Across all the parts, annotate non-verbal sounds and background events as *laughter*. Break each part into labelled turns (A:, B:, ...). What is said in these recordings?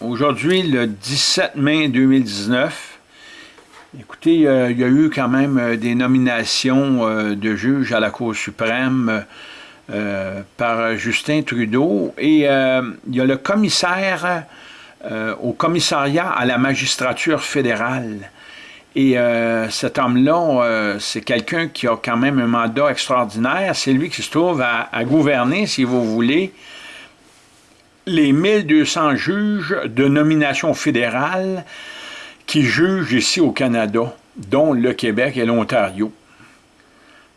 A: Aujourd'hui, le 17 mai 2019, écoutez, il y a eu quand même euh, des nominations euh, de juges à la Cour suprême euh, par Justin Trudeau et il y a le commissaire au commissariat à la magistrature fédérale. Et cet homme-là, c'est quelqu'un qui a quand même un mandat extraordinaire. C'est lui qui se trouve à gouverner, si vous voulez, les 1200 juges de nomination fédérale qui jugent ici au Canada, dont le Québec et l'Ontario.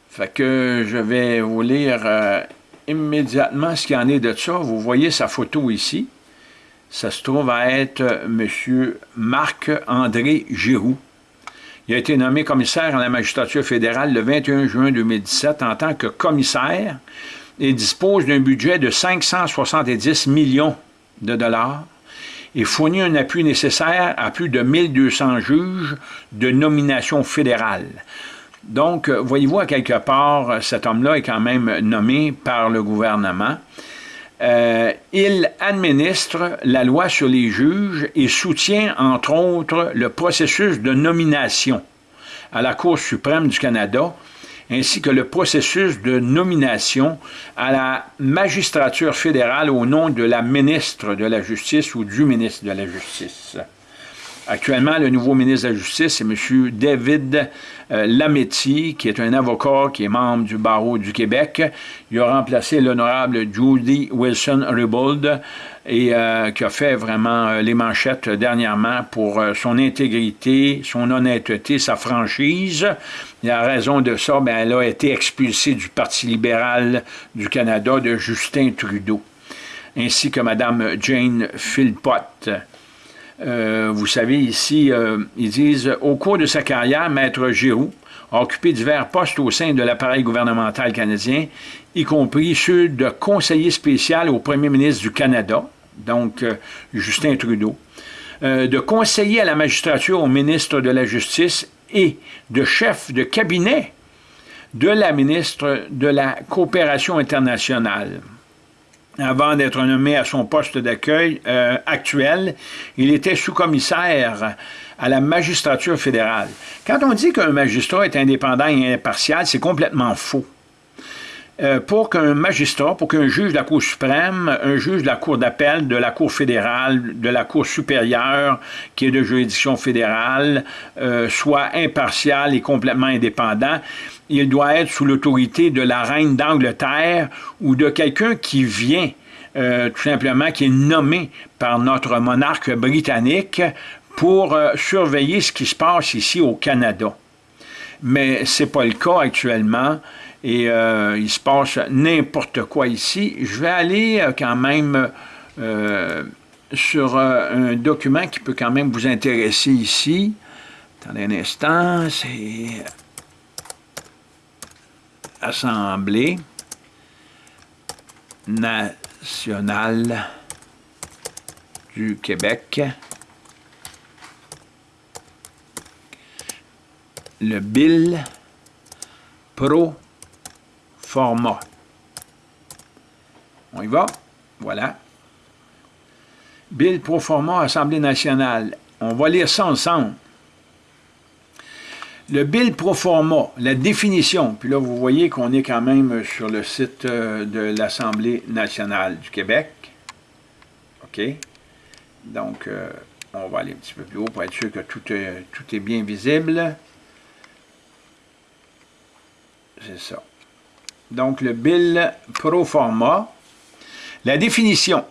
A: Fait que je vais vous lire euh, immédiatement ce qu'il en est de ça. Vous voyez sa photo ici. Ça se trouve à être M. Marc-André Giroux. Il a été nommé commissaire à la magistrature fédérale le 21 juin 2017 en tant que commissaire et dispose d'un budget de 570 millions de dollars et fournit un appui nécessaire à plus de 1200 juges de nomination fédérale. Donc, voyez-vous, à quelque part, cet homme-là est quand même nommé par le gouvernement. Euh, il administre la loi sur les juges et soutient, entre autres, le processus de nomination à la Cour suprême du Canada, ainsi que le processus de nomination à la magistrature fédérale au nom de la ministre de la Justice ou du ministre de la Justice. Actuellement, le nouveau ministre de la Justice, c'est M. David euh, Lametti, qui est un avocat qui est membre du barreau du Québec. Il a remplacé l'honorable Judy Wilson-Ribbold et euh, qui a fait vraiment euh, les manchettes dernièrement pour son intégrité, son honnêteté, sa franchise. Et à raison de ça, ben, elle a été expulsée du Parti libéral du Canada de Justin Trudeau, ainsi que Mme Jane Philpott. Euh, vous savez, ici, euh, ils disent « Au cours de sa carrière, Maître Giroux a occupé divers postes au sein de l'appareil gouvernemental canadien, y compris ceux de conseiller spécial au premier ministre du Canada, donc euh, Justin Trudeau, de conseiller à la magistrature au ministre de la Justice et de chef de cabinet de la ministre de la Coopération internationale avant d'être nommé à son poste d'accueil euh, actuel, il était sous-commissaire à la magistrature fédérale. Quand on dit qu'un magistrat est indépendant et impartial, c'est complètement faux. Euh, pour qu'un magistrat, pour qu'un juge de la Cour suprême, un juge de la Cour d'appel, de la Cour fédérale, de la Cour supérieure, qui est de juridiction fédérale, euh, soit impartial et complètement indépendant, il doit être sous l'autorité de la reine d'Angleterre ou de quelqu'un qui vient, euh, tout simplement, qui est nommé par notre monarque britannique pour surveiller ce qui se passe ici au Canada. Mais ce n'est pas le cas actuellement et euh, il se passe n'importe quoi ici. Je vais aller euh, quand même euh, sur un document qui peut quand même vous intéresser ici. Attendez un instant, c'est Assemblée nationale du Québec. Le bill pro format. On y va? Voilà. Bill pro format Assemblée nationale. On va lire ça ensemble. Le bill pro forma, la définition, puis là vous voyez qu'on est quand même sur le site euh, de l'Assemblée nationale du Québec. OK? Donc, euh, on va aller un petit peu plus haut pour être sûr que tout est bien visible. C'est ça donc le bill pro forma. La définition,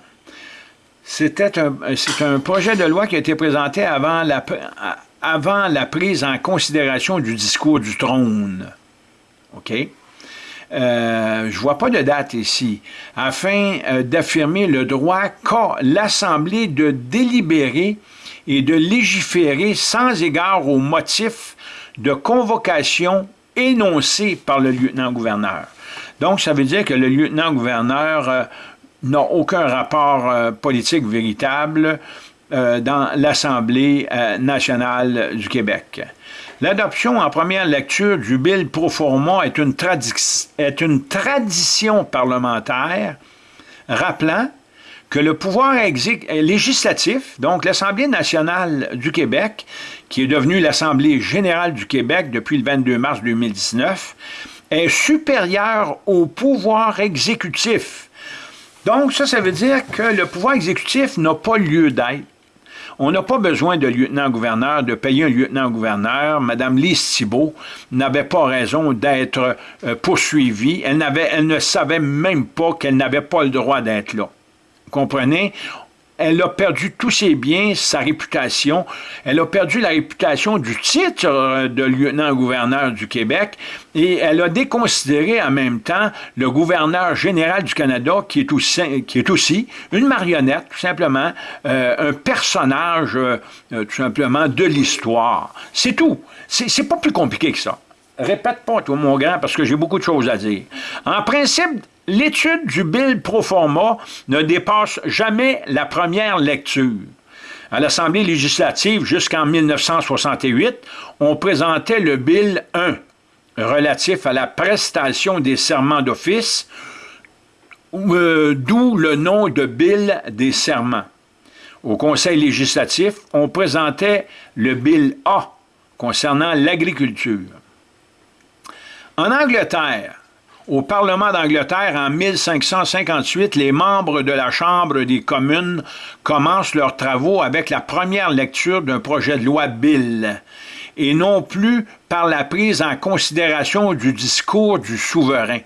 A: c'était un, un, projet de loi qui a été présenté avant la, avant la prise en considération du discours du trône. OK? Euh, je vois pas de date ici, afin euh, d'affirmer le droit qu'a l'Assemblée de délibérer et de légiférer sans égard aux motifs de convocation énoncés par le lieutenant-gouverneur. Donc, ça veut dire que le lieutenant-gouverneur euh, n'a aucun rapport euh, politique véritable euh, dans l'Assemblée nationale du Québec. L'adoption en première lecture du Bill pro forma est une, est une tradition parlementaire rappelant que le pouvoir législatif, donc l'Assemblée nationale du Québec, qui est devenue l'Assemblée générale du Québec depuis le 22 mars 2019, est supérieur au pouvoir exécutif. Donc, ça, ça veut dire que le pouvoir exécutif n'a pas lieu d'être. On n'a pas besoin de lieutenant-gouverneur, de payer un lieutenant-gouverneur. Madame Lise Thibault n'avait pas raison d'être euh, poursuivie. Elle, elle ne savait même pas qu'elle n'avait pas le droit d'être là. Comprenez? Elle a perdu tous ses biens, sa réputation. Elle a perdu la réputation du titre euh, de lieutenant-gouverneur du Québec et elle a déconsidéré en même temps le gouverneur général du Canada qui est aussi, une marionnette, tout simplement, euh, un personnage, euh, tout simplement, de l'histoire. C'est tout. C'est pas plus compliqué que ça. Répète pas, toi, mon grand, parce que j'ai beaucoup de choses à dire. En principe, L'étude du bill pro forma ne dépasse jamais la première lecture. À l'Assemblée législative, jusqu'en 1968, on présentait le bill 1, relatif à la prestation des serments d'office, euh, d'où le nom de bill des serments. Au Conseil législatif, on présentait le bill A, concernant l'agriculture. En Angleterre, au Parlement d'Angleterre, en 1558, les membres de la Chambre des communes commencent leurs travaux avec la première lecture d'un projet de loi Bill, et non plus par la prise en considération du discours du souverain.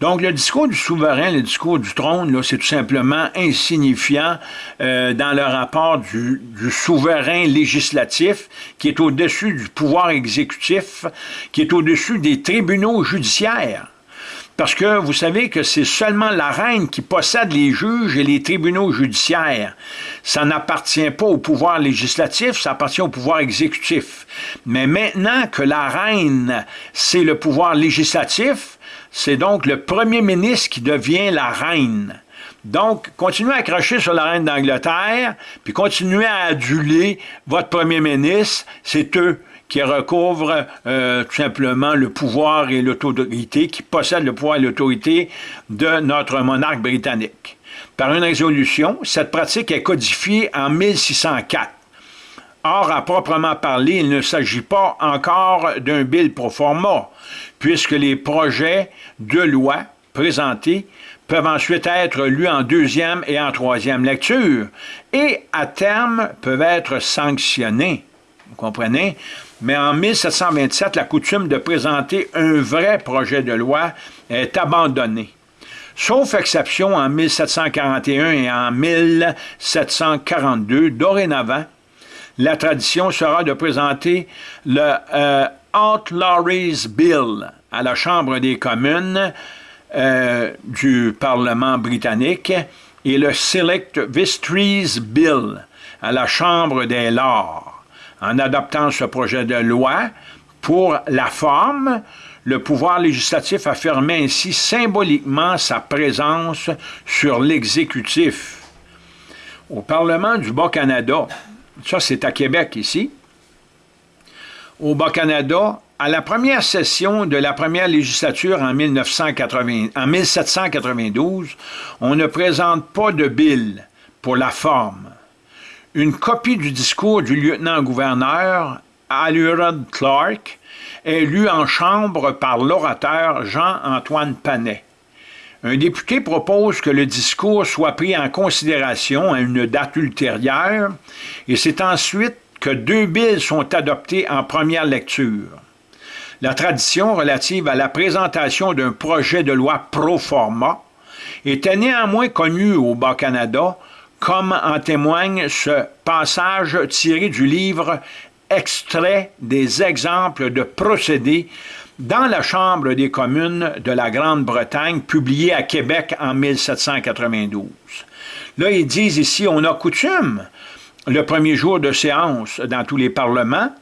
A: Donc, le discours du souverain, le discours du trône, c'est tout simplement insignifiant euh, dans le rapport du, du, souverain législatif qui est au-dessus du pouvoir exécutif, qui est au-dessus des tribunaux judiciaires. Parce que vous savez que c'est seulement la reine qui possède les juges et les tribunaux judiciaires. Ça n'appartient pas au pouvoir législatif, ça appartient au pouvoir exécutif. Mais maintenant que la reine, c'est le pouvoir législatif, c'est donc le premier ministre qui devient la reine. Donc, continuez à cracher sur la reine d'Angleterre, puis continuez à aduler votre premier ministre, c'est eux qui recouvre euh, tout simplement le pouvoir et l'autorité, qui possède le pouvoir et l'autorité de notre monarque britannique. Par une résolution, cette pratique est codifiée en 1604. Or, à proprement parler, il ne s'agit pas encore d'un bill pro forma, puisque les projets de loi présentés peuvent ensuite être lus en deuxième et en troisième lecture, et à terme peuvent être sanctionnés. Vous comprenez? Mais en 1727, la coutume de présenter un vrai projet de loi est abandonnée. Sauf exception en 1741 et en 1742, dorénavant, la tradition sera de présenter le euh, Outlawries Bill à la Chambre des communes euh, du Parlement britannique et le Select Vistries Bill à la Chambre des Lords. En adoptant ce projet de loi, pour la forme, le pouvoir législatif affirmait ainsi symboliquement sa présence sur l'exécutif. Au Parlement du Bas-Canada, ça c'est à Québec ici, au Bas-Canada, à la première session de la première législature en, 1980, en 1792, on ne présente pas de bill pour la forme une copie du discours du lieutenant-gouverneur Alurod Clark est lue en chambre par l'orateur Jean-Antoine Panet. Un député propose que le discours soit pris en considération à une date ultérieure et c'est ensuite que deux billes sont adoptés en première lecture. La tradition relative à la présentation d'un projet de loi pro forma était néanmoins connue au Bas-Canada comme en témoigne ce passage tiré du livre Extrait des exemples de procédés dans la Chambre des communes de la Grande-Bretagne, publié à Québec en 1792. Là, ils disent ici, on a coutume, le premier jour de séance dans tous les parlements,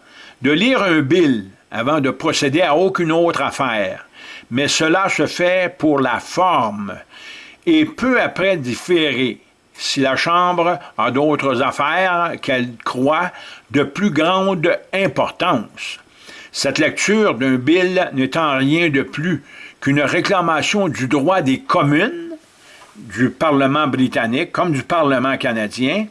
A: de lire un bill avant de procéder à aucune autre affaire. Mais cela se fait pour la forme et peu après différer si la Chambre a d'autres affaires qu'elle croit de plus grande importance. Cette lecture d'un bill n'étant rien de plus qu'une réclamation du droit des communes du Parlement britannique comme du Parlement canadien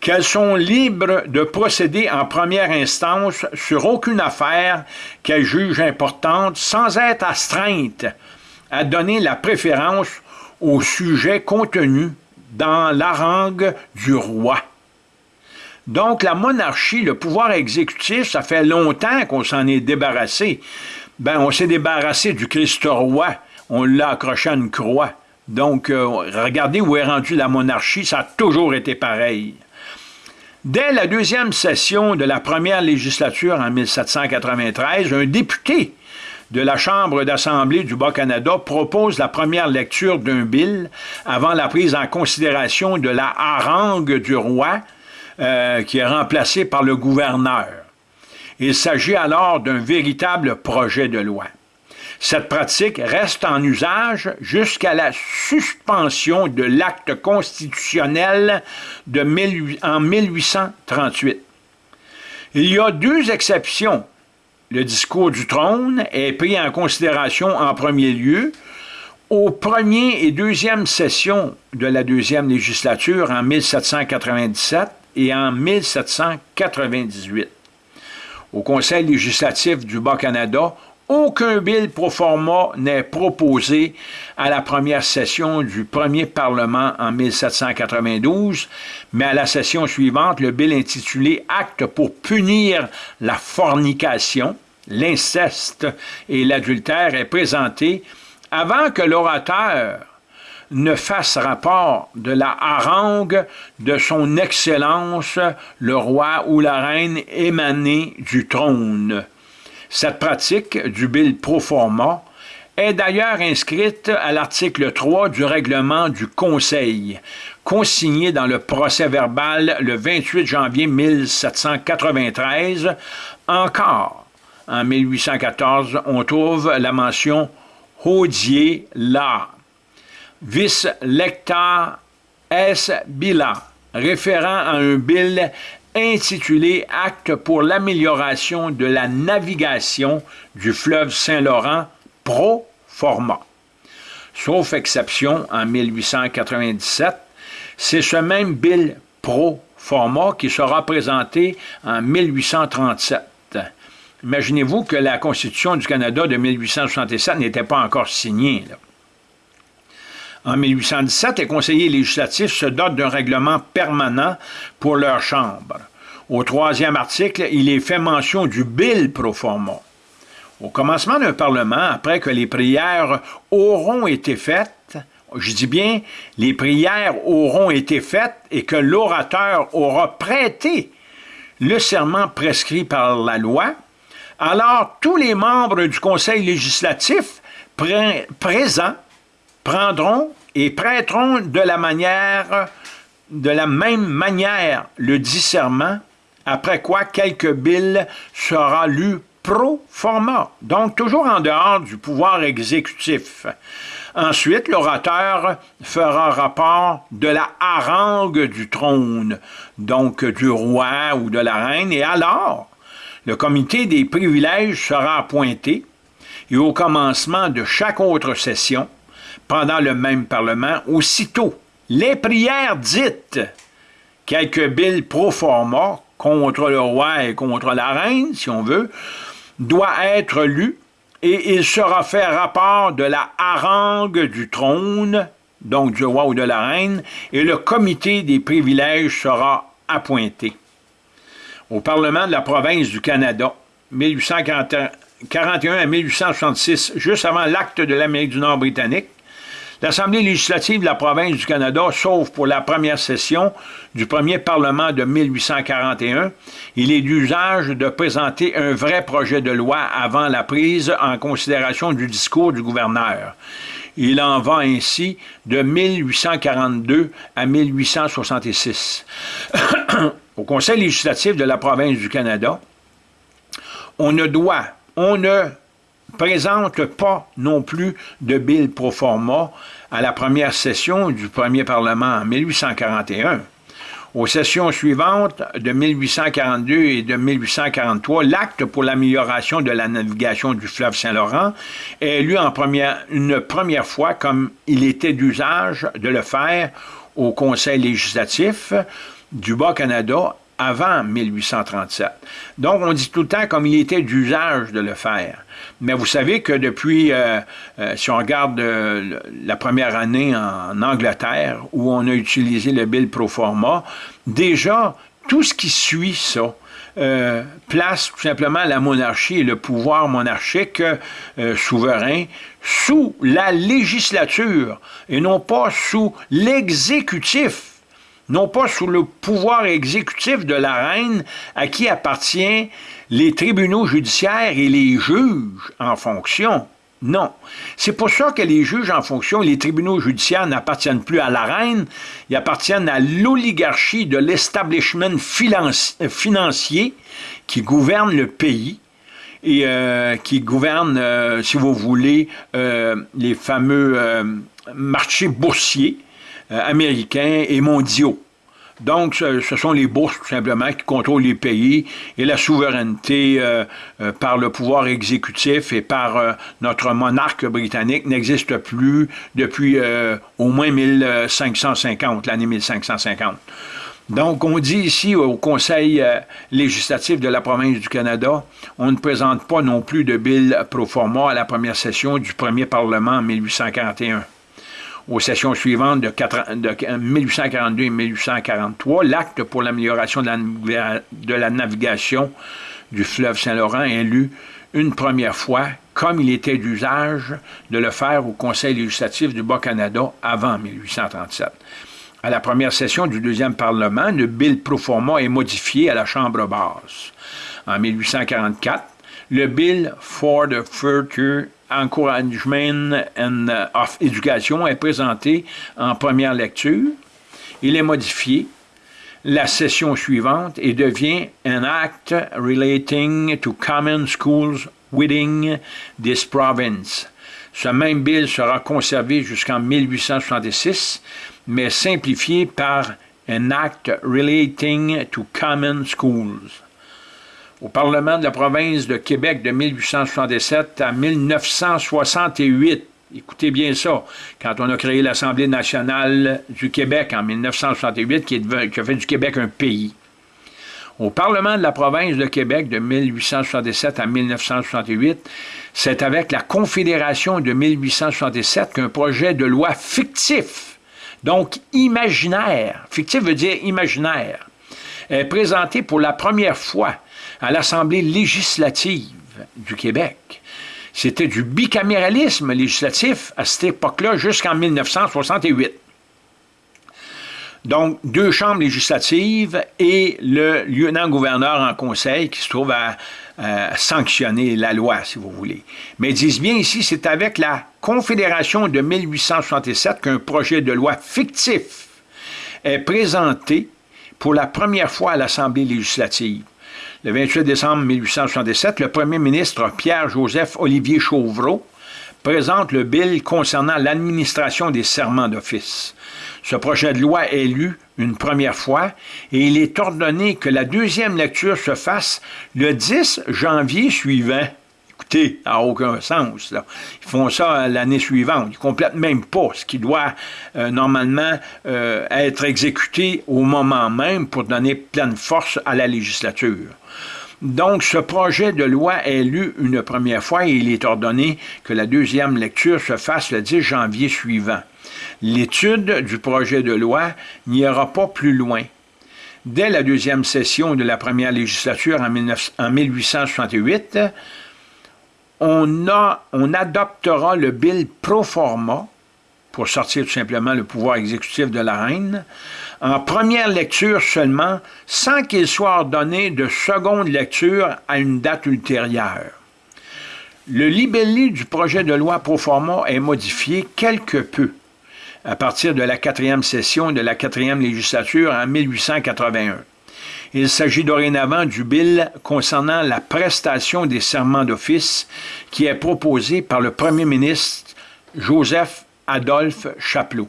A: qu'elles sont libres de procéder en première instance sur aucune affaire qu'elles jugent importante sans être astreintes à donner la préférence au sujet contenu dans l'harangue du roi. Donc, la monarchie, le pouvoir exécutif, ça fait longtemps qu'on s'en est débarrassé. Ben, on s'est débarrassé du Christ roi. On l'a accroché à une croix. Donc, euh, regardez où est rendue la monarchie, ça a toujours été pareil. Dès la deuxième session de la première législature en 1793, un député de la Chambre d'Assemblée du Bas-Canada propose la première lecture d'un bill avant la prise en considération de la harangue du roi, euh, qui est remplacée par le gouverneur. Il s'agit alors d'un véritable projet de loi. Cette pratique reste en usage jusqu'à la suspension de l'acte constitutionnel de en 1838. Il y a deux exceptions le discours du trône est pris en considération en premier lieu aux première et deuxième sessions de la deuxième législature en 1797 et en 1798. Au Conseil législatif du Bas-Canada, aucun bill pro forma n'est proposé à la première session du premier Parlement en 1792, mais à la session suivante, le bill intitulé Acte pour punir la fornication, l'inceste et l'adultère est présenté avant que l'orateur ne fasse rapport de la harangue de son Excellence le roi ou la reine émanée du trône. Cette pratique du bill pro forma est d'ailleurs inscrite à l'article 3 du règlement du Conseil, consigné dans le procès verbal le 28 janvier 1793. Encore, en 1814, on trouve la mention « Haudier la » vis lecta es bila, référant à un bill intitulé Acte pour l'amélioration de la navigation du fleuve Saint-Laurent pro forma. Sauf exception, en 1897, c'est ce même bill pro forma qui sera présenté en 1837. Imaginez-vous que la Constitution du Canada de 1867 n'était pas encore signée. En 1817, les conseillers législatifs se dotent d'un règlement permanent pour leur chambre. Au troisième article, il est fait mention du bill pro forma. Au commencement d'un Parlement, après que les prières auront été faites, je dis bien, les prières auront été faites et que l'orateur aura prêté le serment prescrit par la loi, alors tous les membres du Conseil législatif présents prendront et prêteront de la manière, de la même manière le discernement, après quoi quelques billes sera lu pro forma, donc toujours en dehors du pouvoir exécutif. Ensuite, l'orateur fera rapport de la harangue du trône, donc du roi ou de la reine, et alors, le comité des privilèges sera appointé, et au commencement de chaque autre session, pendant le même Parlement, aussitôt les prières dites, quelques billes pro forma contre le roi et contre la reine, si on veut, doit être lues et il sera fait rapport de la harangue du trône, donc du roi ou de la reine, et le comité des privilèges sera appointé. Au Parlement de la province du Canada, 1841 à 1866, juste avant l'acte de l'Amérique du Nord britannique, L'Assemblée législative de la province du Canada, sauf pour la première session du premier Parlement de 1841, il est d'usage de présenter un vrai projet de loi avant la prise en considération du discours du gouverneur. Il en va ainsi de 1842 à 1866. *coughs* Au Conseil législatif de la province du Canada, on ne doit, on ne présente pas non plus de bill pro forma à la première session du premier Parlement en 1841. Aux sessions suivantes de 1842 et de 1843, l'acte pour l'amélioration de la navigation du fleuve Saint-Laurent est élu en première, une première fois comme il était d'usage de le faire au Conseil législatif du Bas-Canada avant 1837. Donc, on dit tout le temps comme il était d'usage de le faire. Mais vous savez que depuis, euh, euh, si on regarde euh, la première année en Angleterre, où on a utilisé le bill pro forma, déjà, tout ce qui suit ça, place tout simplement la monarchie et le pouvoir monarchique souverain sous la législature et non pas sous l'exécutif non pas sous le pouvoir exécutif de la reine à qui appartient les tribunaux judiciaires et les juges en fonction. Non. C'est pour ça que les juges en fonction, les tribunaux judiciaires n'appartiennent plus à la reine, ils appartiennent à l'oligarchie de l'establishment financier qui gouverne le pays et euh, qui gouverne, euh, si vous voulez, euh, les fameux marchés boursiers américains et mondiaux. Donc, ce, sont les bourses, tout simplement, qui contrôlent les pays et la souveraineté euh, euh, par le pouvoir exécutif et par euh, notre monarque britannique n'existe plus depuis au moins 1550, l'année 1550. Donc, on dit ici au Conseil législatif de la province du Canada, on ne présente pas non plus de bill pro forma à la première session du premier Parlement en 1841 aux sessions suivantes de, 1842 et 1843, l'acte pour l'amélioration de, la, navigation du fleuve Saint-Laurent est lu une première fois, comme il était d'usage de le faire au Conseil législatif du Bas-Canada avant 1837. À la première session du deuxième Parlement, le bill pro forma est modifié à la Chambre basse. En 1844, le bill for the future Encouragement uh, of Education est présenté en première lecture. Il est modifié la session suivante et devient un act relating to common schools within this province. Ce même bill sera conservé jusqu'en 1866, mais simplifié par un act relating to common schools au Parlement de la province de Québec de 1867 à 1968. Écoutez bien ça, quand on a créé l'Assemblée nationale du Québec en 1968, qui, a fait du Québec un pays. Au Parlement de la province de Québec de 1867 à 1968, c'est avec la Confédération de 1867 qu'un projet de loi fictif, donc imaginaire, fictif veut dire imaginaire, est présenté pour la première fois à l'Assemblée législative du Québec. C'était du bicaméralisme législatif à cette époque-là jusqu'en 1968. Donc, deux chambres législatives et le lieutenant-gouverneur en conseil qui se trouve à, sanctionner la loi, si vous voulez. Mais ils disent bien ici, c'est avec la Confédération de 1867 qu'un projet de loi fictif est présenté pour la première fois à l'Assemblée législative. Le 28 décembre 1867, le premier ministre Pierre-Joseph Olivier Chauvreau présente le bill concernant l'administration des serments d'office. Ce projet de loi est lu une première fois et il est ordonné que la deuxième lecture se fasse le 10 janvier suivant. N'a aucun sens. Ils font ça l'année suivante. Ils ne complètent même pas ce qui doit euh, normalement euh, être exécuté au moment même pour donner pleine force à la législature. Donc, ce projet de loi est lu une première fois et il est ordonné que la deuxième lecture se fasse le 10 janvier suivant. L'étude du projet de loi n'ira pas plus loin. Dès la deuxième session de la première législature en, 1868, on, adoptera le bill pro forma, pour sortir tout simplement le pouvoir exécutif de la reine, en première lecture seulement, sans qu'il soit ordonné de seconde lecture à une date ultérieure. Le libellé du projet de loi pro forma est modifié quelque peu à partir de la quatrième session de la quatrième législature en 1881. Il s'agit dorénavant du bill concernant la prestation des serments d'office qui est proposé par le premier ministre Joseph Adolphe Chapelot.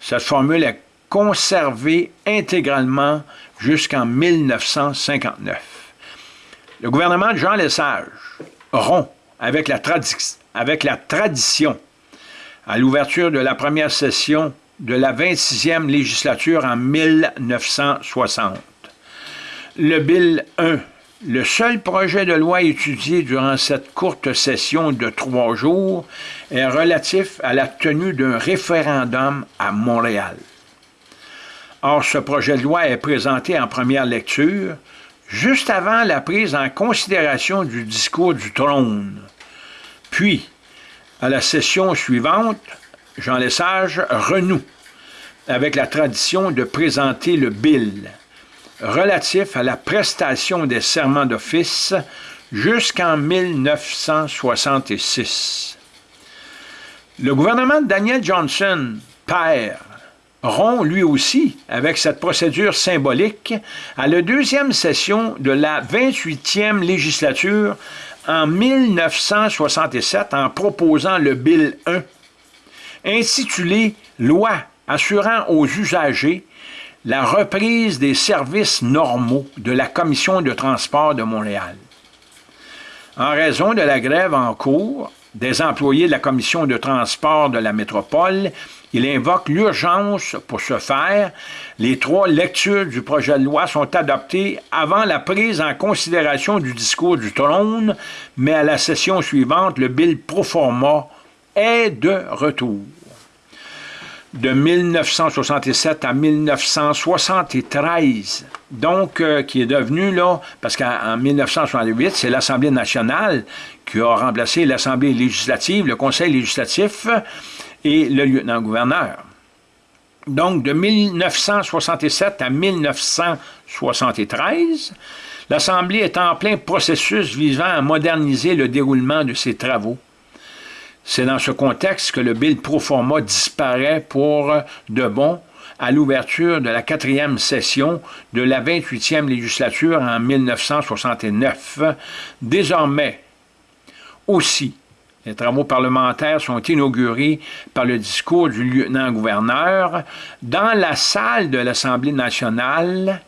A: Cette formule est conservé intégralement jusqu'en 1959. Le gouvernement de Jean Lesage rompt avec la, avec la tradition à l'ouverture de la première session de la 26e législature en 1960. Le Bill 1, le seul projet de loi étudié durant cette courte session de trois jours, est relatif à la tenue d'un référendum à Montréal. Or, ce projet de loi est présenté en première lecture juste avant la prise en considération du discours du trône. Puis, à la session suivante, Jean Lesage renoue avec la tradition de présenter le bill relatif à la prestation des serments d'office jusqu'en 1966. Le gouvernement de Daniel Johnson, père, rompt lui aussi avec cette procédure symbolique à la deuxième session de la 28e législature en 1967 en proposant le Bill 1, intitulé Loi assurant aux usagers la reprise des services normaux de la Commission de transport de Montréal. En raison de la grève en cours des employés de la Commission de transport de la métropole, il invoque l'urgence pour ce faire. Les trois lectures du projet de loi sont adoptées avant la prise en considération du discours du trône, mais à la session suivante, le bill pro forma est de retour de 1967 à 1973, donc euh, qui est devenu, là, parce qu'en 1968, c'est l'Assemblée nationale qui a remplacé l'Assemblée législative, le Conseil législatif et le lieutenant-gouverneur. Donc, de 1967 à 1973, l'Assemblée est en plein processus visant à moderniser le déroulement de ses travaux. C'est dans ce contexte que le Bill pro forma disparaît pour de bon à l'ouverture de la quatrième session de la 28e législature en 1969. Désormais, aussi, les travaux parlementaires sont inaugurés par le discours du lieutenant-gouverneur dans la salle de l'Assemblée nationale.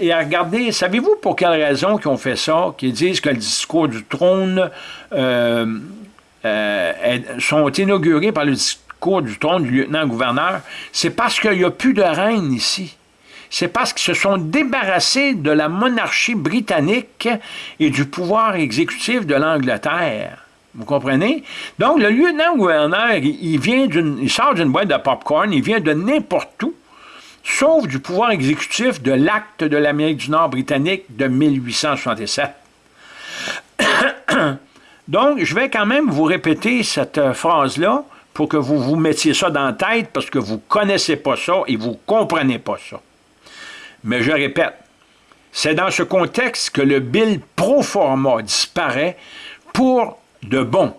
A: Et regardez, savez-vous pour quelle raison qu'ils ont fait ça, qu'ils disent que le discours du trône euh, euh, sont inaugurés par le discours du trône du lieutenant-gouverneur, c'est parce qu'il n'y a plus de reine ici. C'est parce qu'ils se sont débarrassés de la monarchie britannique et du pouvoir exécutif de l'Angleterre. Vous comprenez? Donc, le lieutenant-gouverneur, il, vient il sort d'une boîte de popcorn, il vient de n'importe où, sauf du pouvoir exécutif de l'acte de l'Amérique du Nord britannique de 1867. Donc, je vais quand même vous répéter cette euh, phrase-là pour que vous vous mettiez ça dans la tête parce que vous ne connaissez pas ça et vous ne comprenez pas ça. Mais je répète, c'est dans ce contexte que le bill pro forma disparaît pour de bon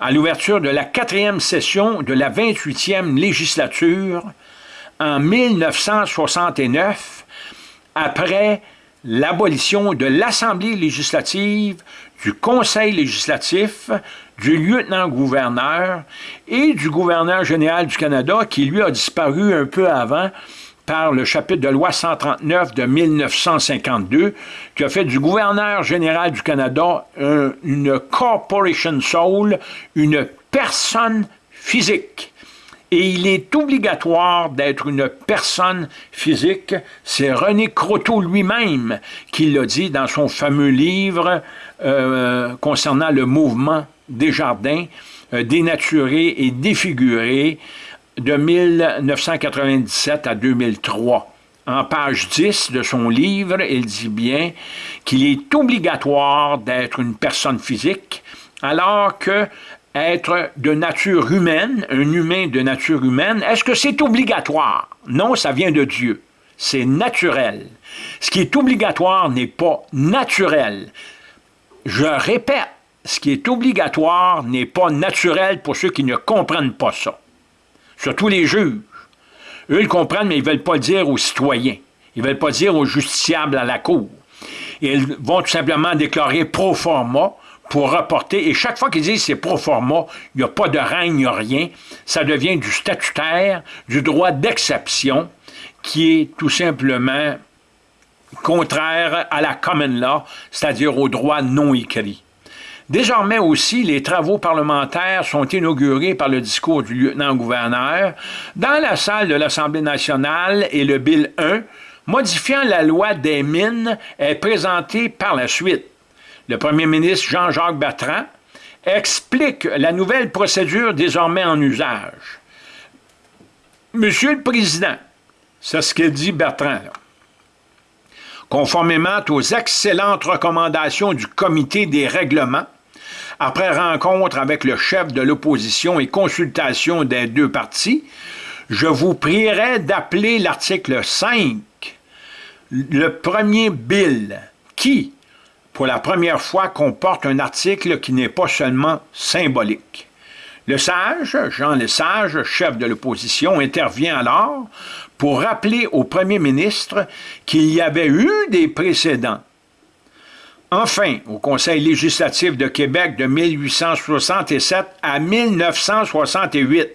A: à l'ouverture de la quatrième session de la 28e législature en 1969, après l'abolition de l'Assemblée législative, du Conseil législatif, du lieutenant-gouverneur et du gouverneur général du Canada qui, lui, a disparu un peu avant par le chapitre de loi 139 de 1952, qui a fait du gouverneur général du Canada une corporation soul, une personne physique et il est obligatoire d'être une personne physique. C'est René Croteau lui-même qui l'a dit dans son fameux livre euh, concernant le mouvement des jardins, euh, dénaturé et défiguré de 1997 à 2003. En page 10 de son livre, il dit bien qu'il est obligatoire d'être une personne physique, alors que être de nature humaine, un humain de nature humaine, est-ce que c'est obligatoire? Non, ça vient de Dieu. C'est naturel. Ce qui est obligatoire n'est pas naturel. Je répète, ce qui est obligatoire n'est pas naturel pour ceux qui ne comprennent pas ça. Surtout les juges. Eux, ils comprennent, mais ils ne veulent pas le dire aux citoyens. Ils ne veulent pas le dire aux justiciables à la cour. Ils vont tout simplement déclarer pro forma pour rapporter, et chaque fois qu'ils disent c'est pro forma, il n'y a pas de règne, il a rien, ça devient du statutaire, du droit d'exception, qui est tout simplement contraire à la common law, c'est-à-dire au droit non écrit. Désormais aussi, les travaux parlementaires sont inaugurés par le discours du lieutenant-gouverneur dans la salle de l'Assemblée nationale et le Bill 1, modifiant la loi des mines, est présenté par la suite. Le premier ministre Jean-Jacques Bertrand explique la nouvelle procédure désormais en usage. Monsieur le Président, c'est ce que dit Bertrand, conformément aux excellentes recommandations du comité des règlements, après rencontre avec le chef de l'opposition et consultation des deux partis, je vous prierai d'appeler l'article 5, le premier bill, qui, pour la première fois, comporte un article qui n'est pas seulement symbolique. Le sage, Jean Lesage, chef de l'opposition, intervient alors pour rappeler au premier ministre qu'il y avait eu des précédents. Enfin, au Conseil législatif de Québec de 1867 à 1968,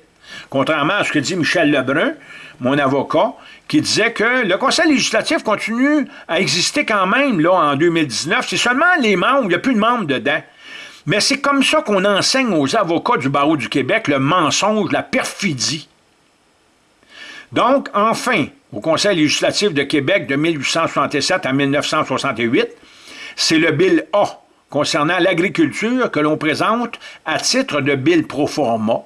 A: contrairement à ce que dit Michel Lebrun, mon avocat, qui disait que le Conseil législatif continue à exister quand même là en 2019. C'est seulement les membres, il n'y a plus de membres dedans. Mais c'est comme ça qu'on enseigne aux avocats du barreau du Québec le mensonge, la perfidie. Donc, enfin, au Conseil législatif de Québec de 1867 à 1968, c'est le Bill A concernant l'agriculture que l'on présente à titre de Bill pro forma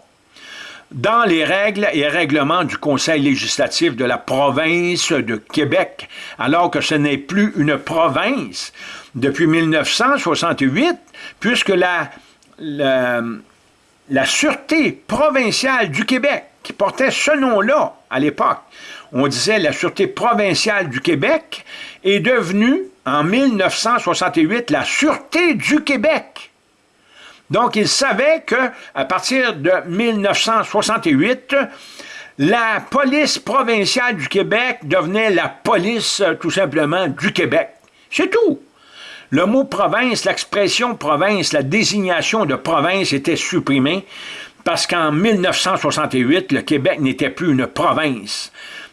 A: dans les règles et règlements du Conseil législatif de la province de Québec, alors que ce n'est plus une province depuis 1968, puisque la, la, la Sûreté provinciale du Québec, qui portait ce nom-là à l'époque, on disait la Sûreté provinciale du Québec, est devenue en 1968 la Sûreté du Québec. Donc, il savait qu'à partir de 1968, la police provinciale du Québec devenait la police, tout simplement, du Québec. C'est tout. Le mot province, l'expression province, la désignation de province était supprimée parce qu'en 1968, le Québec n'était plus une province.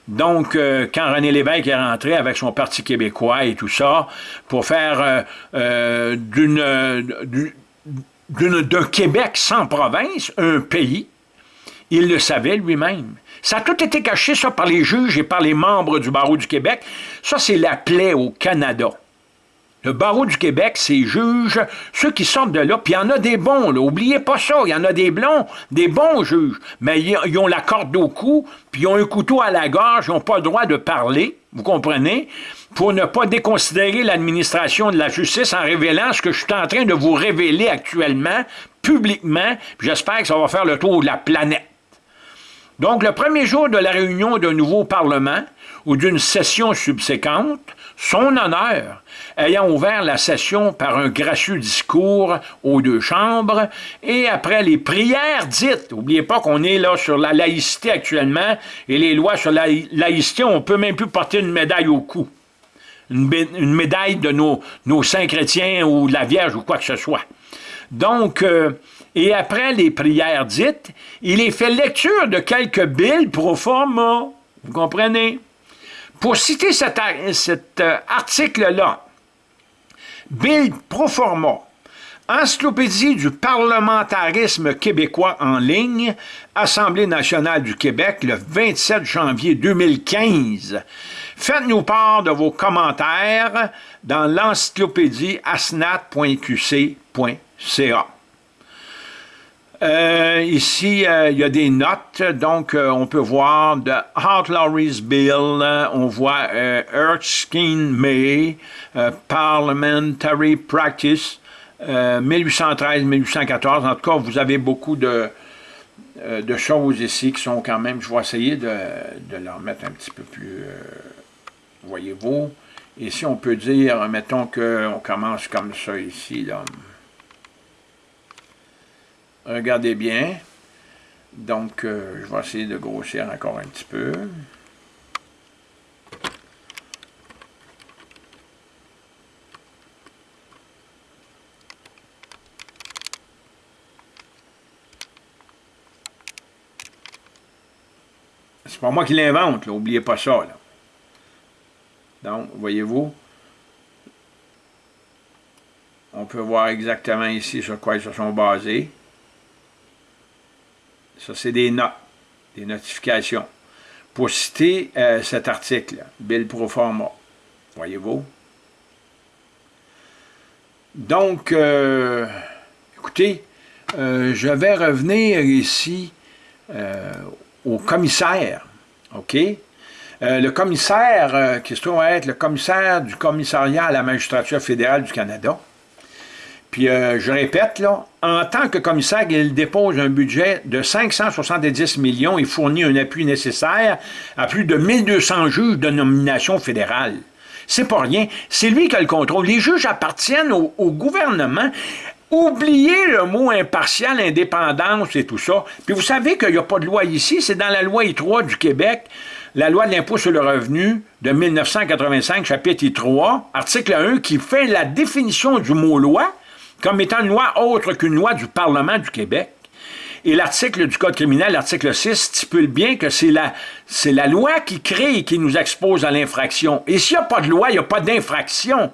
A: Donc, euh, quand René Lévesque est rentré avec son Parti québécois et tout ça, pour faire euh, euh, d'une d'un Québec sans province, un pays, il le savait lui-même. Ça a tout été caché, ça, par les juges et par les membres du barreau du Québec. Ça, c'est la plaie au Canada. Le barreau du Québec, c'est juges, ceux qui sortent de là, puis il y en a des bons, là, oubliez pas ça, il y en a des blonds, des bons juges, mais ils ont la corde au cou, puis ils ont un couteau à la gorge, ils n'ont pas le droit de parler, vous comprenez, pour ne pas déconsidérer l'administration de la justice en révélant ce que je suis en train de vous révéler actuellement, publiquement, j'espère que ça va faire le tour de la planète. Donc, le premier jour de la réunion d'un nouveau Parlement ou d'une session subséquente, son honneur, ayant ouvert la session par un gracieux discours aux deux chambres, et après les prières dites, n'oubliez pas qu'on est là sur la laïcité actuellement, et les lois sur la laïcité, on ne peut même plus porter une médaille au cou. Une, médaille de nos, saints chrétiens ou de la Vierge ou quoi que ce soit. Donc, euh, et après les prières dites, il est fait lecture de quelques billes pro forma. Vous comprenez? Pour citer cet, euh, article-là, Bill Proforma, Encyclopédie du parlementarisme québécois en ligne, Assemblée nationale du Québec, le 27 janvier 2015. Faites-nous part de vos commentaires dans l'encyclopédie asnat.qc.ca. Euh, ici, euh, il y a des notes, donc euh, on peut voir de Outlawry's Bill, on voit Erskine May, Parliamentary Practice, 1813-1814. En tout cas, vous avez beaucoup de, de choses ici qui sont quand même, je vais essayer de, de leur mettre un petit peu plus, voyez-vous. Ici, on peut dire, mettons qu'on commence comme ça ici, là. Regardez bien. Donc, euh, je vais essayer de grossir encore un petit peu. C'est pas moi qui l'invente, n'oubliez pas ça. Voyez-vous? On peut voir exactement ici sur quoi ils se sont basés. Ça, c'est des notes, des notifications. Pour citer euh, cet article, Bill Proforma, voyez-vous? Donc, euh, écoutez, euh, je vais revenir ici au commissaire, OK? Le commissaire, qui se trouve être le commissaire du commissariat à la magistrature fédérale du Canada, puis euh, je répète, là, en tant que commissaire, il dépose un budget de 570 millions et fournit un appui nécessaire à plus de 1200 juges de nomination fédérale. C'est pas rien. C'est lui qui a le contrôle. Les juges appartiennent au, au gouvernement. Oubliez le mot impartial, indépendance et tout ça. Puis vous savez qu'il n'y a pas de loi ici, c'est dans la loi I3 du Québec, la loi de l'impôt sur le revenu de 1985, chapitre I3, article 1, qui fait la définition du mot loi, comme étant une loi autre qu'une loi du Parlement du Québec. Et l'article du Code criminel, l'article 6, stipule bien que c'est la, la loi qui crée et qui nous expose à l'infraction. Et s'il n'y a pas de loi, il n'y a pas d'infraction.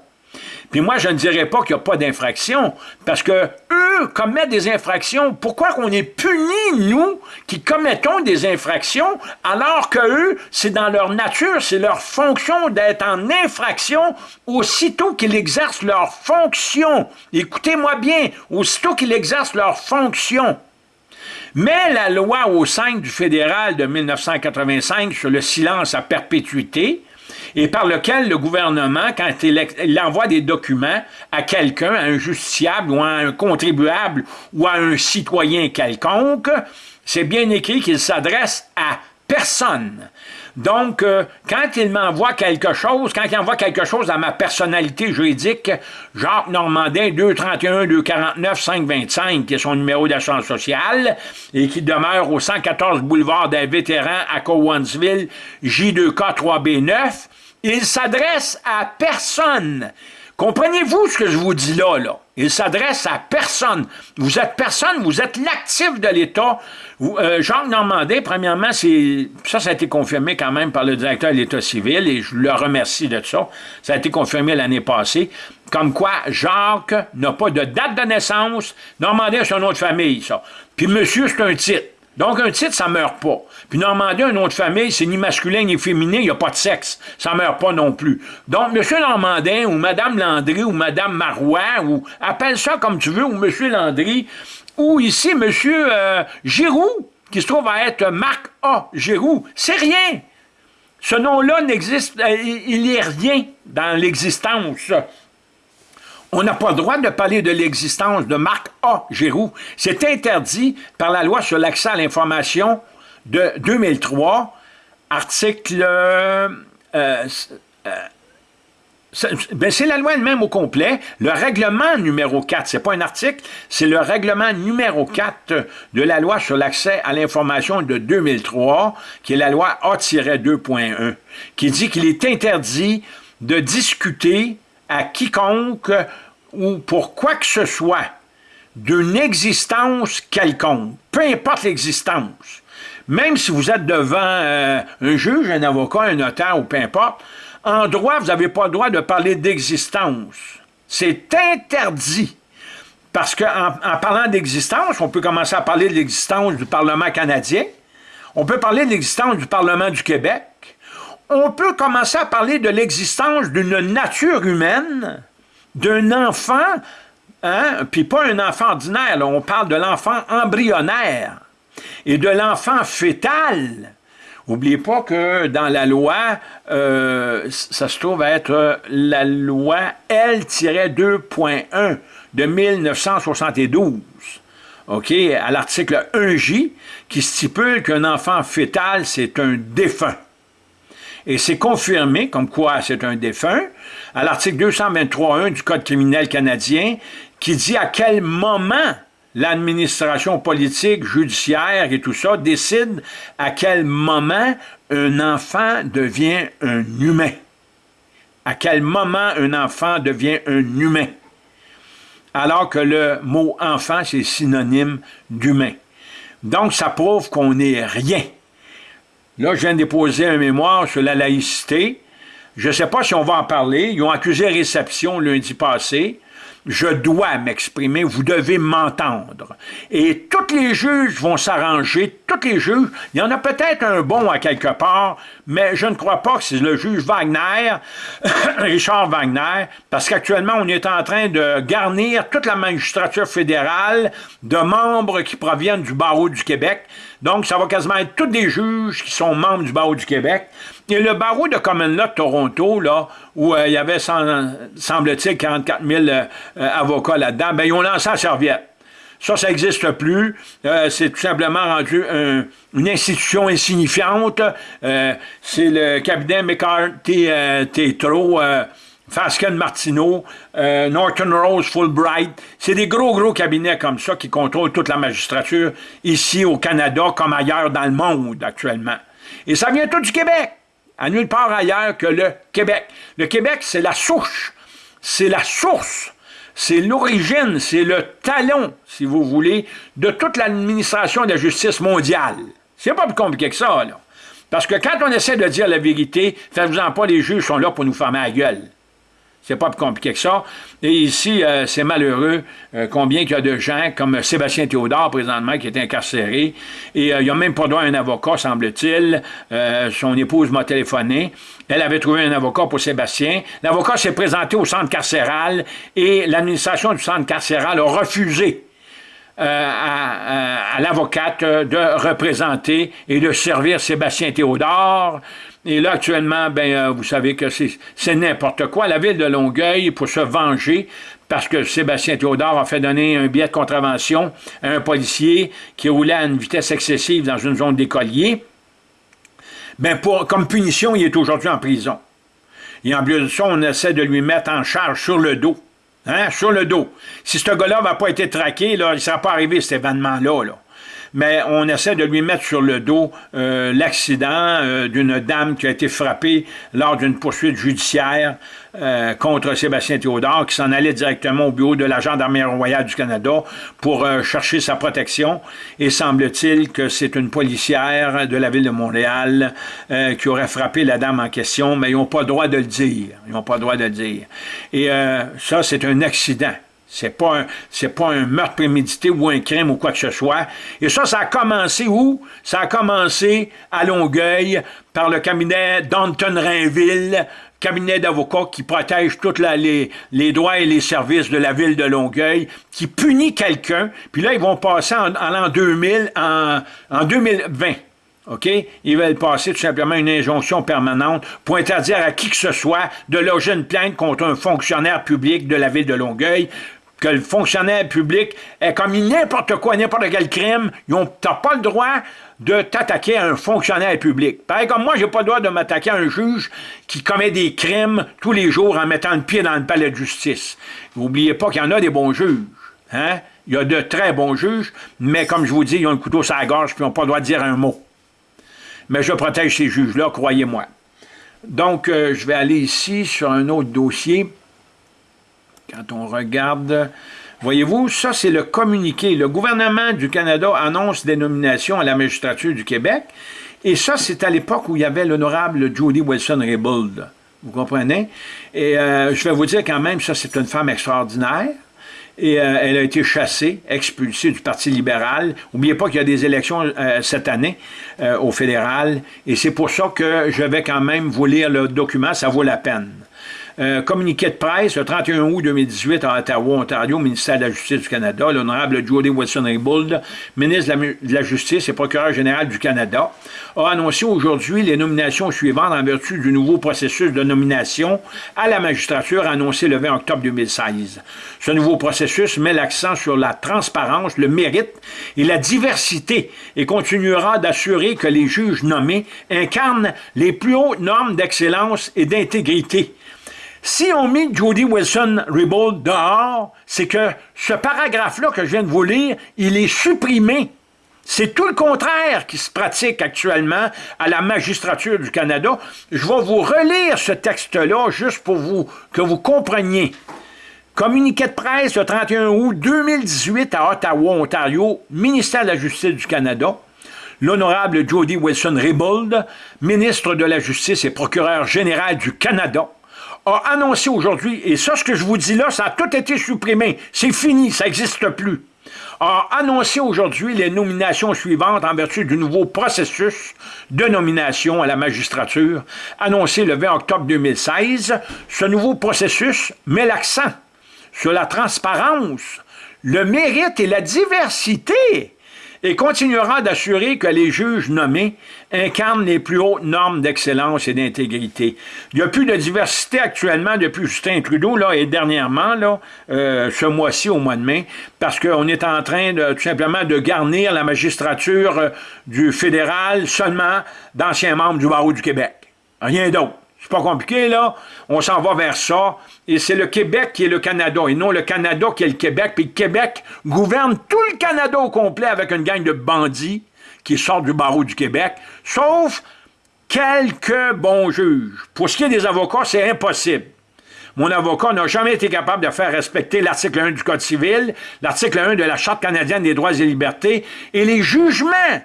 A: Puis moi, je ne dirais pas qu'il n'y a pas d'infraction, parce que eux commettent des infractions. Pourquoi qu'on est punis, nous, qui commettons des infractions, alors que eux, c'est dans leur nature, c'est leur fonction d'être en infraction aussitôt qu'ils exercent leur fonction. Écoutez-moi bien, aussitôt qu'ils exercent leur fonction. Mais la loi au 5 du fédéral de 1985 sur le silence à perpétuité, et par lequel le gouvernement, quand il, envoie des documents à quelqu'un, à un justiciable ou à un contribuable ou à un citoyen quelconque, c'est bien écrit qu'il s'adresse à personne. Donc, euh, quand il m'envoie quelque chose, quand il envoie quelque chose à ma personnalité juridique, Jacques Normandin, 231 249 525, qui est son numéro d'assurance sociale, et qui demeure au 114 boulevard des vétérans à Cowansville, J2K 3B9, il s'adresse à personne. Comprenez-vous ce que je vous dis là, là? Il s'adresse à personne. Vous êtes personne, vous êtes l'actif de l'État. Euh, Jean Normandin, premièrement, ça, ça a été confirmé quand même par le directeur de l'État civil, et je le remercie de ça. Ça a été confirmé l'année passée. Comme quoi, Jacques n'a pas de date de naissance. Normandin, c'est un nom de famille, ça. Puis monsieur, c'est un titre. Donc, un titre, ça meurt pas. Puis Normandin, un nom de famille, c'est ni masculin ni féminin, il n'y a pas de sexe. Ça meurt pas non plus. Donc, M. Normandin, ou Mme Landry, ou Mme Marois, ou appelle ça comme tu veux, ou M. Landry, ou ici, M. Euh, Giroux, qui se trouve à être Marc A. Giroux, c'est rien. Ce nom-là n'existe, euh, il n'est rien dans l'existence on n'a pas le droit de parler de l'existence de Marc A. Giroux. C'est interdit par la loi sur l'accès à l'information de 2003, article... Euh, euh, ben, c'est la loi elle-même au complet. Le règlement numéro 4, c'est pas un article, c'est le règlement numéro 4 de la loi sur l'accès à l'information de 2003, qui est la loi A-2.1, qui dit qu'il est interdit de discuter à quiconque ou pour quoi que ce soit d'une existence quelconque, peu importe l'existence, même si vous êtes devant euh, un juge, un avocat, un notaire ou peu importe, en droit, vous n'avez pas le droit de parler d'existence. C'est interdit. Parce qu'en en parlant d'existence, on peut commencer à parler de l'existence du Parlement canadien, on peut parler de l'existence du Parlement du Québec, on peut commencer à parler de l'existence d'une nature humaine, d'un enfant, hein, puis pas un enfant ordinaire, on parle de l'enfant embryonnaire et de l'enfant fœtal. N'oubliez pas que dans la loi, euh, ça se trouve être la loi L-2.1 de 1972, OK, à l'article 1J, qui stipule qu'un enfant fœtal, c'est un défunt. Et c'est confirmé, comme quoi c'est un défunt, à l'article 223.1 du Code criminel canadien, qui dit à quel moment l'administration politique, judiciaire et tout ça décide à quel moment un enfant devient un humain. À quel moment un enfant devient un humain. Alors que le mot enfant, c'est synonyme d'humain. Donc, ça prouve qu'on n'est rien. Là, je viens de déposer un mémoire sur la laïcité. Je ne sais pas si on va en parler. Ils ont accusé réception lundi passé je dois m'exprimer, vous devez m'entendre. Et tous les juges vont s'arranger, tous les juges, il y en a peut-être un bon à quelque part, mais je ne crois pas que c'est le juge Wagner, *coughs* Richard Wagner, parce qu'actuellement, on est en train de garnir toute la magistrature fédérale de membres qui proviennent du barreau du Québec. Donc, ça va quasiment être tous des juges qui sont membres du barreau du Québec. Et le barreau de Common Law de Toronto, là, où euh, il y avait, semble-t-il, 44 000 euh, avocats là-dedans, ben, ils ont lancé la serviette. Ça, ça n'existe plus. Euh, c'est tout simplement rendu une institution insignifiante. c'est le cabinet McCarthy Tétro, Fasken Martineau, Norton Rose Fulbright. C'est des gros, gros cabinets comme ça qui contrôlent toute la magistrature ici au Canada comme ailleurs dans le monde actuellement. Et ça vient tout du Québec à nulle part ailleurs que le Québec. Le Québec, c'est la souche, c'est la source, c'est l'origine, c'est le talon, si vous voulez, de toute l'administration de la justice mondiale. C'est pas plus compliqué que ça, là. Parce que quand on essaie de dire la vérité, faites-vous-en pas, les juges sont là pour nous fermer la gueule. C'est pas plus compliqué que ça. Et ici, euh, c'est malheureux euh, combien il y a de gens comme Sébastien Théodore, présentement, qui est incarcéré. Et euh, il n'a même pas droit à un avocat, semble-t-il. son épouse m'a téléphoné. Elle avait trouvé un avocat pour Sébastien. L'avocat s'est présenté au centre carcéral et l'administration du centre carcéral a refusé à, à l'avocate de représenter et de servir Sébastien Théodore. Et là, actuellement, ben, euh, vous savez que c'est n'importe quoi. La ville de Longueuil, pour se venger, parce que Sébastien Théodore a fait donner un billet de contravention à un policier qui roulait à une vitesse excessive dans une zone d'écolier, ben comme punition, il est aujourd'hui en prison. Et en plus de ça, on essaie de lui mettre en charge sur le dos. Hein, sur le dos. Si ce gars-là n'a pas été traqué, là, il ne sera pas arrivé cet événement-là. Là mais on essaie de lui mettre sur le dos euh, l'accident euh, d'une dame qui a été frappée lors d'une poursuite judiciaire euh, contre Sébastien Théodore, qui s'en allait directement au bureau de la Gendarmerie royale du Canada pour chercher sa protection. Et semble-t-il que c'est une policière de la ville de Montréal qui aurait frappé la dame en question, mais ils n'ont pas le droit de le dire. Ils n'ont pas le droit de le dire. Et ça, c'est un accident. C'est pas, un, pas un meurtre prémédité ou un crime ou quoi que ce soit. Et ça, ça a commencé où? Ça a commencé à Longueuil par le cabinet d'Anton Rainville, cabinet d'avocats qui protège tous les, les, droits et les services de la ville de Longueuil, qui punit quelqu'un, puis là, ils vont passer en, l'an 2000, en, en 2020. OK? Ils veulent passer tout simplement une injonction permanente pour interdire à qui que ce soit de loger une plainte contre un fonctionnaire public de la ville de Longueuil que le fonctionnaire public est commis n'importe quoi, n'importe quel crime, tu n'as pas le droit de t'attaquer à un fonctionnaire public. Pareil comme moi, j'ai pas le droit de m'attaquer à un juge qui commet des crimes tous les jours en mettant le pied dans le palais de justice. N'oubliez pas qu'il y en a des bons juges. Hein? Il y a de très bons juges, mais comme je vous dis, ils ont un couteau sur la gorge et ils n'ont pas le droit de dire un mot. Mais je protège ces juges-là, croyez-moi. Donc, euh, je vais aller ici sur un autre dossier. Quand on regarde, voyez-vous, ça c'est le communiqué. Le gouvernement du Canada annonce des nominations à la magistrature du Québec. Et ça, c'est à l'époque où il y avait l'honorable Judy Wilson-Raybould. Vous comprenez? Et euh, je vais vous dire quand même, ça c'est une femme extraordinaire. Et euh, elle a été chassée, expulsée du Parti libéral. N'oubliez pas qu'il y a des élections euh, cette année au fédéral. Et c'est pour ça que je vais quand même vous lire le document, ça vaut la peine. Euh, communiqué de presse le 31 août 2018 à Ottawa, Ontario, ministère de la Justice du Canada, l'honorable Jody Wilson-Raybould, ministre de la, Justice et procureur général du Canada, a annoncé aujourd'hui les nominations suivantes en vertu du nouveau processus de nomination à la magistrature annoncé le 20 octobre 2016. Ce nouveau processus met l'accent sur la transparence, le mérite et la diversité et continuera d'assurer que les juges nommés incarnent les plus hautes normes d'excellence et d'intégrité si on met Jody Wilson-Raybould dehors, c'est que ce paragraphe-là que je viens de vous lire, il est supprimé. C'est tout le contraire qui se pratique actuellement à la magistrature du Canada. Je vais vous relire ce texte-là juste pour vous, que vous compreniez. Communiqué de presse le 31 août 2018 à Ottawa, Ontario, ministère de la Justice du Canada. l'honorable Jody Wilson-Raybould, ministre de la Justice et procureur général du Canada, a annoncé aujourd'hui, et ça, ce que je vous dis là, ça a tout été supprimé. C'est fini, ça n'existe plus a annoncé aujourd'hui les nominations suivantes en vertu du nouveau processus de nomination à la magistrature, annoncé le 20 octobre 2016. Ce nouveau processus met l'accent sur la transparence, le mérite et la diversité et continuera d'assurer que les juges nommés incarnent les plus hautes normes d'excellence et d'intégrité. Il n'y a plus de diversité actuellement depuis Justin Trudeau, là, et dernièrement, là, euh, ce mois-ci, au mois de mai, parce qu'on est en train tout simplement de garnir la magistrature euh, du fédéral seulement d'anciens membres du barreau du Québec. Rien d'autre. C'est pas compliqué, là. On s'en va vers ça. Et c'est le Québec qui est le Canada, et non le Canada qui est le Québec. Puis le Québec gouverne tout le Canada au complet avec une gang de bandits qui sortent du barreau du Québec, sauf quelques bons juges. Pour ce qui est des avocats, c'est impossible. Mon avocat n'a jamais été capable de faire respecter l'article 1 du Code civil, l'article 1 de la Charte canadienne des droits et libertés, et les jugements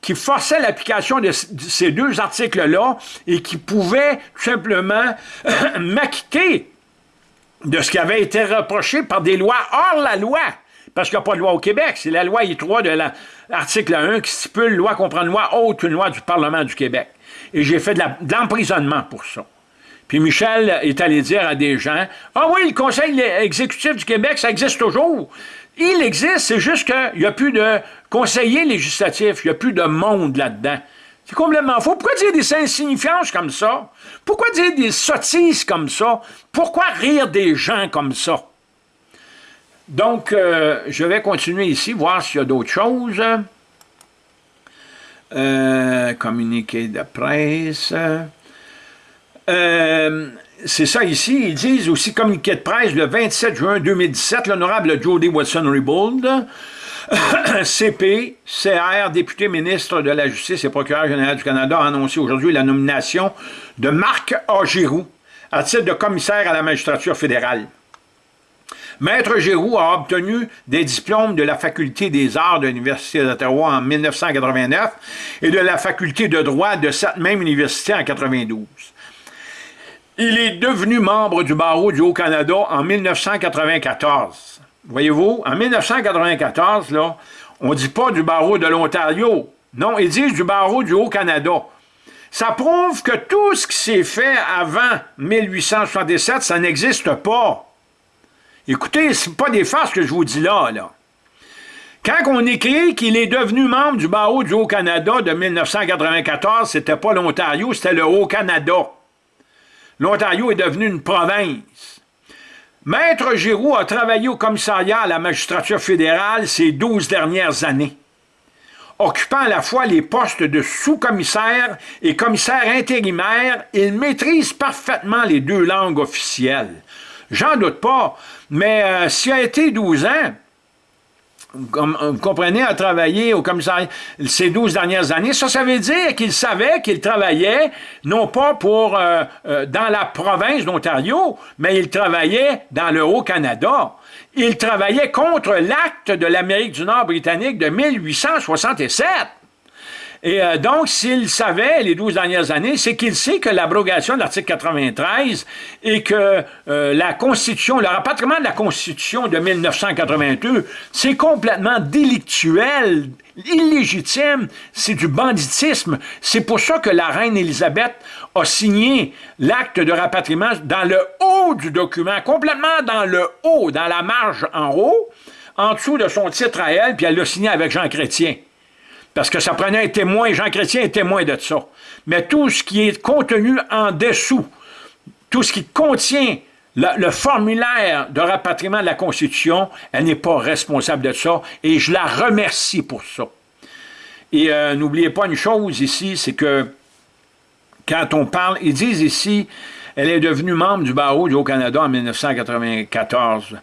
A: qui forçait l'application de, ces deux articles-là et qui pouvait tout simplement *clears throat* m'acquitter de ce qui avait été reproché par des lois hors la loi. Parce qu'il n'y a pas de loi au Québec. C'est la loi I3 de l'article 1 qui stipule loi comprend une loi autre qu'une loi du Parlement du Québec. Et j'ai fait de l'emprisonnement pour ça. Puis Michel est allé dire à des gens, « Ah oui, le Conseil exécutif du Québec, ça existe toujours. Il existe, c'est juste qu'il n'y a plus de conseillers législatifs, il n'y a plus de monde là-dedans. C'est complètement faux. Pourquoi dire des insignifiances comme ça? Pourquoi dire des sottises comme ça? Pourquoi rire des gens comme ça? Donc, euh, je vais continuer ici, voir s'il y a d'autres choses. Euh, communiqué de presse. Euh, c'est ça ici, ils disent aussi communiqué de presse le 27 juin 2017, l'honorable Jody Wilson-Raybould, CP, *coughs* CR, député ministre de la Justice et procureur général du Canada, a annoncé aujourd'hui la nomination de Marc A. À titre de commissaire à la magistrature fédérale. Maître Giroux a obtenu des diplômes de la Faculté des arts de l'Université d'Ottawa en 1989 et de la Faculté de droit de cette même université en 1992. Il est devenu membre du barreau du Haut-Canada en 1994. Voyez-vous, en 1994, là, on ne dit pas du barreau de l'Ontario. Non, ils disent du barreau du Haut-Canada. Ça prouve que tout ce qui s'est fait avant 1867, ça n'existe pas. Écoutez, ce pas des farces que je vous dis là, là. Quand on écrit qu'il est devenu membre du barreau du Haut-Canada de 1994, c'était pas l'Ontario, c'était le Haut-Canada l'Ontario est devenu une province. Maître Giroux a travaillé au commissariat à la magistrature fédérale ces douze dernières années, occupant à la fois les postes de sous-commissaire et commissaire intérimaire, il maîtrise parfaitement les deux langues officielles. J'en doute pas, mais euh, s'il a été 12 ans, vous comprenez, à travailler au commissariat ces 12 dernières années, ça, ça veut dire qu'il savait qu'il travaillait, non pas pour euh, euh, dans la province d'Ontario, mais il travaillait dans le Haut-Canada. Il travaillait contre l'acte de l'Amérique du Nord britannique de 1867. Et euh, donc, s'il savait les 12 dernières années, c'est qu'il sait que l'abrogation de l'article 93 et que euh, la Constitution, le rapatriement de la Constitution de 1982, c'est complètement délictuel, illégitime, c'est du banditisme. C'est pour ça que la reine Élisabeth a signé l'acte de rapatriement dans le haut du document, complètement dans le haut, dans la marge en haut, en dessous de son titre à elle, puis elle l'a signé avec Jean Chrétien parce que ça prenait un témoin, Jean Chrétien est témoin de ça. Mais tout ce qui est contenu en dessous, tout ce qui contient le, formulaire de rapatriement de la Constitution, elle n'est pas responsable de ça, et je la remercie pour ça. Et euh, n'oubliez pas une chose ici, c'est que quand on parle, ils disent ici, elle est devenue membre du barreau du Haut-Canada en 1994.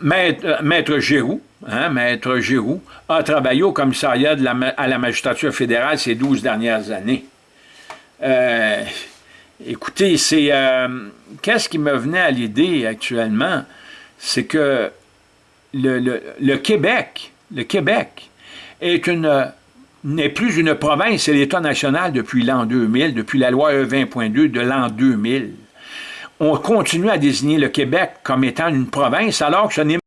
A: Maître, euh, Maître hein, Maître a travaillé au commissariat à la magistrature fédérale ces 12 dernières années. Euh, écoutez, c'est euh, qu'est-ce qui me venait à l'idée actuellement, c'est que le, le, Québec, le Québec est une n'est plus une province, c'est l'État national depuis l'an 2000, depuis la loi E20.2 de l'an 2000. On continue à désigner le Québec comme étant une province, alors que ce n'est